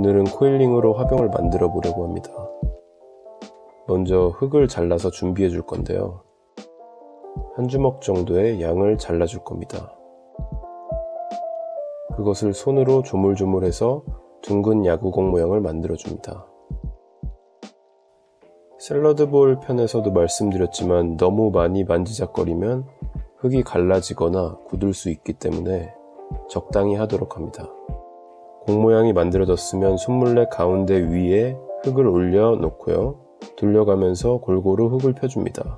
오늘은 코일링으로 화병을 만들어 보려고 합니다. 먼저 흙을 잘라서 준비해 줄 건데요. 한 주먹 정도의 양을 잘라 줄 겁니다. 그것을 손으로 조물조물해서 둥근 야구공 모양을 만들어 줍니다. 샐러드볼 편에서도 말씀드렸지만 너무 많이 만지작거리면 흙이 갈라지거나 굳을 수 있기 때문에 적당히 하도록 합니다. 공 모양이 만들어졌으면 손물레 가운데 위에 흙을 올려 놓고요. 돌려가면서 골고루 흙을 펴줍니다.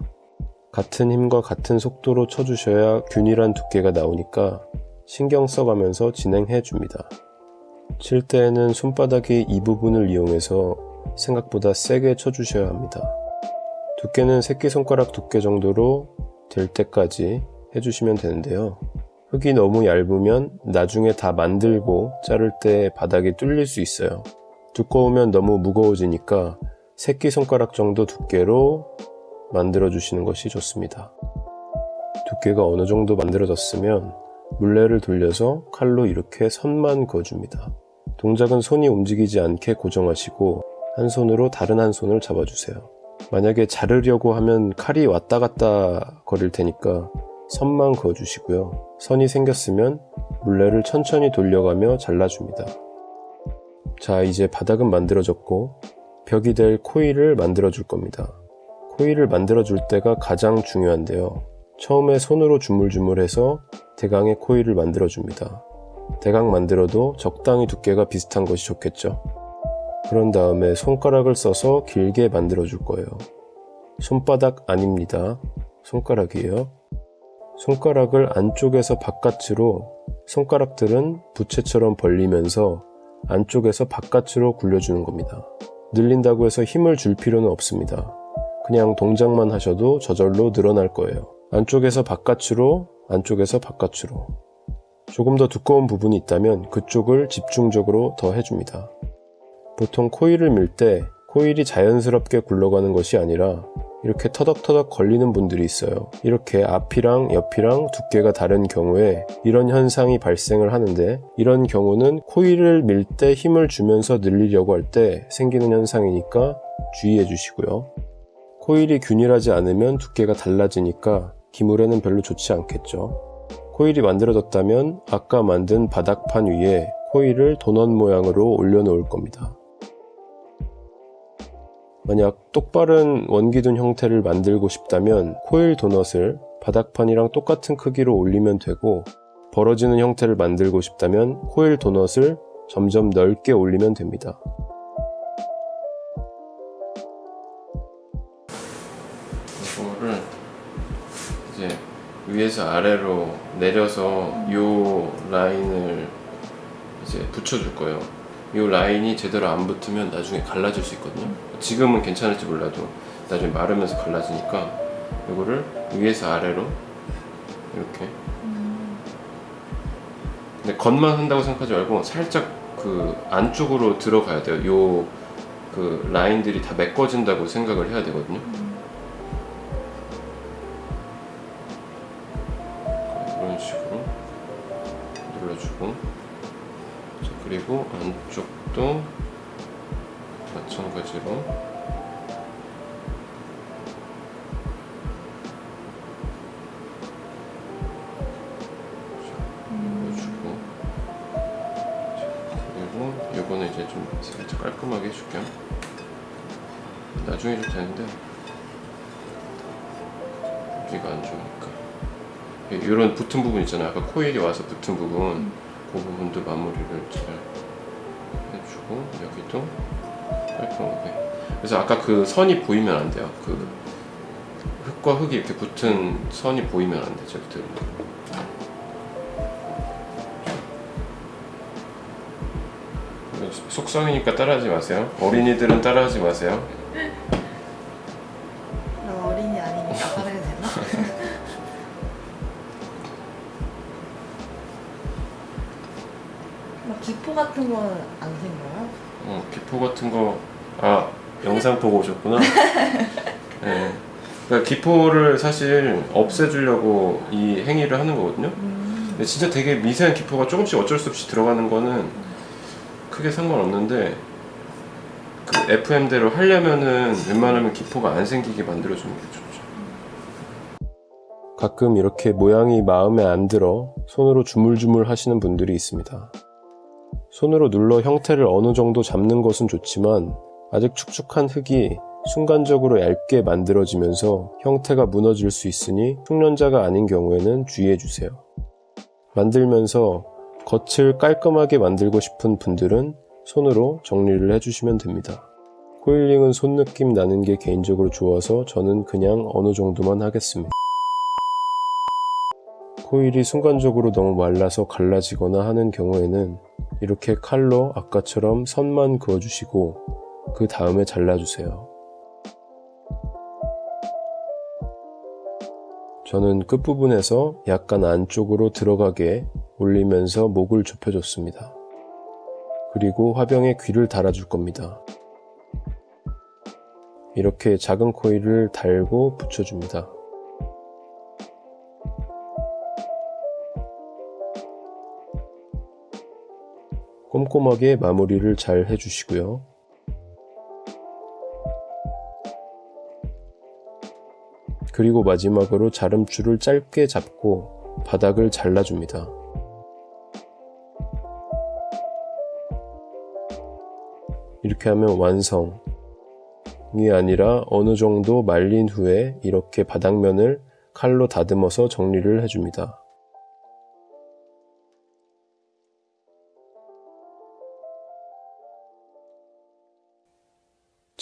같은 힘과 같은 속도로 쳐주셔야 균일한 두께가 나오니까 신경 써가면서 진행해 줍니다. 칠 때에는 손바닥이 이 부분을 이용해서 생각보다 세게 쳐주셔야 합니다. 두께는 새끼손가락 두께 정도로 될 때까지 해주시면 되는데요. 흙이 너무 얇으면 나중에 다 만들고 자를 때 바닥이 뚫릴 수 있어요. 두꺼우면 너무 무거워지니까 새끼손가락 정도 두께로 만들어 주시는 것이 좋습니다. 두께가 어느 정도 만들어졌으면 물레를 돌려서 칼로 이렇게 선만 그어줍니다. 동작은 손이 움직이지 않게 고정하시고 한 손으로 다른 한 손을 잡아주세요. 만약에 자르려고 하면 칼이 왔다 갔다 거릴 테니까 선만 그어주시고요. 선이 생겼으면 물레를 천천히 돌려가며 잘라줍니다. 자 이제 바닥은 만들어졌고 벽이 될 코일을 만들어 줄 겁니다. 코일을 만들어 줄 때가 가장 중요한데요. 처음에 손으로 주물주물해서 대강의 코일을 만들어 줍니다. 대강 만들어도 적당히 두께가 비슷한 것이 좋겠죠. 그런 다음에 손가락을 써서 길게 만들어 줄 거예요. 손바닥 아닙니다. 손가락이에요. 손가락을 안쪽에서 바깥으로 손가락들은 부채처럼 벌리면서 안쪽에서 바깥으로 굴려주는 겁니다. 늘린다고 해서 힘을 줄 필요는 없습니다. 그냥 동작만 하셔도 저절로 늘어날 거예요. 안쪽에서 바깥으로, 안쪽에서 바깥으로. 조금 더 두꺼운 부분이 있다면 그쪽을 집중적으로 더 해줍니다. 보통 코일을 밀 때 코일이 자연스럽게 굴러가는 것이 아니라 이렇게 터덕터덕 걸리는 분들이 있어요. 이렇게 앞이랑 옆이랑 두께가 다른 경우에 이런 현상이 발생을 하는데 이런 경우는 코일을 밀 때 힘을 주면서 늘리려고 할 때 생기는 현상이니까 주의해 주시고요. 코일이 균일하지 않으면 두께가 달라지니까 기물에는 별로 좋지 않겠죠. 코일이 만들어졌다면 아까 만든 바닥판 위에 코일을 도넛 모양으로 올려놓을 겁니다. 만약 똑바른 원기둥 형태를 만들고 싶다면 코일 도넛을 바닥판이랑 똑같은 크기로 올리면 되고 벌어지는 형태를 만들고 싶다면 코일 도넛을 점점 넓게 올리면 됩니다. 이거를 이제 위에서 아래로 내려서 요 라인을 이제 붙여줄 거예요. 요 라인이 제대로 안 붙으면 나중에 갈라질 수 있거든요. 지금은 괜찮을지 몰라도 나중에 마르면서 갈라지니까 이거를 위에서 아래로 이렇게 근데 겉만 한다고 생각하지 말고 살짝 그 안쪽으로 들어가야 돼요. 요 그 라인들이 다 메꿔진다고 생각을 해야 되거든요. 이런 식으로 눌러주고 자, 그리고 안쪽도 마찬가지로. 자, 그리고 요거는 이제 좀 살짝 깔끔하게 해줄게요. 나중에 해도 되는데 여기가 안 좋으니까. 이런 붙은 부분 있잖아요. 아까 코일이 와서 붙은 부분 그 부분도 마무리를 잘 해주고 여기도 깔끔하게 그래서 아까 그 선이 보이면 안 돼요. 그 흙과 흙이 이렇게 붙은 선이 보이면 안 되죠 그때 속성이니까 따라하지 마세요. 어린이들은 따라하지 마세요 기포 같은 건 안 생겨요? 어, 기포 같은 거, 아, 영상 보고 오셨구나. 네. 그러니까 기포를 사실 없애주려고 이 행위를 하는 거거든요. 음. 근데 진짜 되게 미세한 기포가 조금씩 어쩔 수 없이 들어가는 거는 크게 상관없는데 그 FM대로 하려면은 웬만하면 기포가 안 생기게 만들어주는 게 좋죠. 가끔 이렇게 모양이 마음에 안 들어 손으로 주물주물 하시는 분들이 있습니다. 손으로 눌러 형태를 어느 정도 잡는 것은 좋지만 아직 축축한 흙이 순간적으로 얇게 만들어지면서 형태가 무너질 수 있으니 숙련자가 아닌 경우에는 주의해 주세요. 만들면서 겉을 깔끔하게 만들고 싶은 분들은 손으로 정리를 해주시면 됩니다. 코일링은 손 느낌 나는 게 개인적으로 좋아서 저는 그냥 어느 정도만 하겠습니다. 코일이 순간적으로 너무 말라서 갈라지거나 하는 경우에는 이렇게 칼로 아까처럼 선만 그어주시고 그 다음에 잘라주세요. 저는 끝부분에서 약간 안쪽으로 들어가게 올리면서 목을 좁혀줬습니다. 그리고 화병에 귀를 달아줄 겁니다. 이렇게 작은 코일을 달고 붙여줍니다. 꼼꼼하게 마무리를 잘 해주시고요. 그리고 마지막으로 자름줄을 짧게 잡고 바닥을 잘라줍니다. 이렇게 하면 완성이 아니라 어느 정도 말린 후에 이렇게 바닥면을 칼로 다듬어서 정리를 해줍니다.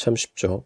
참 쉽죠?